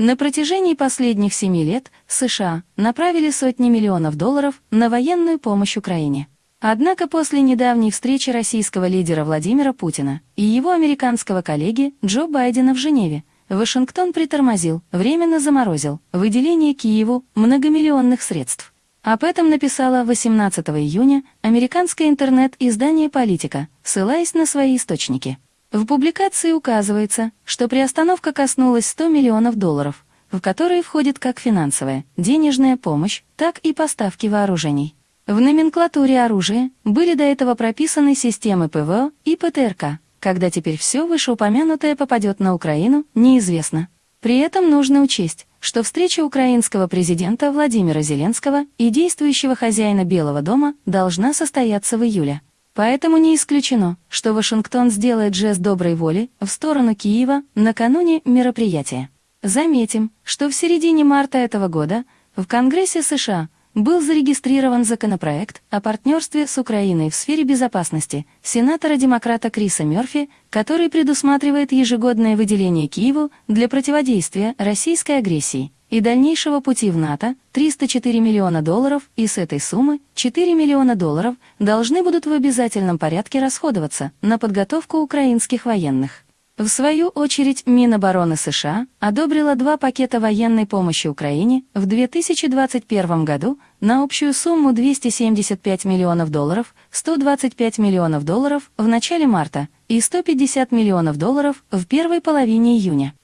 На протяжении последних семи лет США направили сотни миллионов долларов на военную помощь Украине. Однако после недавней встречи российского лидера Владимира Путина и его американского коллеги Джо Байдена в Женеве, Вашингтон притормозил, временно заморозил выделение Киеву многомиллионных средств. Об этом написала 18 июня американское интернет-издание «Политика», ссылаясь на свои источники. В публикации указывается, что приостановка коснулась 100 миллионов долларов, в которые входит как финансовая, денежная помощь, так и поставки вооружений. В номенклатуре оружия были до этого прописаны системы ПВО и ПТРК. Когда теперь все вышеупомянутое попадет на Украину, неизвестно. При этом нужно учесть, что встреча украинского президента Владимира Зеленского и действующего хозяина Белого дома должна состояться в июле. Поэтому не исключено, что Вашингтон сделает жест доброй воли в сторону Киева накануне мероприятия. Заметим, что в середине марта этого года в Конгрессе США был зарегистрирован законопроект о партнерстве с Украиной в сфере безопасности сенатора-демократа Криса Мёрфи, который предусматривает ежегодное выделение Киеву для противодействия российской агрессии и дальнейшего пути в НАТО 304 миллиона долларов, и с этой суммы 4 миллиона долларов должны будут в обязательном порядке расходоваться на подготовку украинских военных. В свою очередь Минобороны США одобрила два пакета военной помощи Украине в 2021 году на общую сумму 275 миллионов долларов, 125 миллионов долларов в начале марта и 150 миллионов долларов в первой половине июня.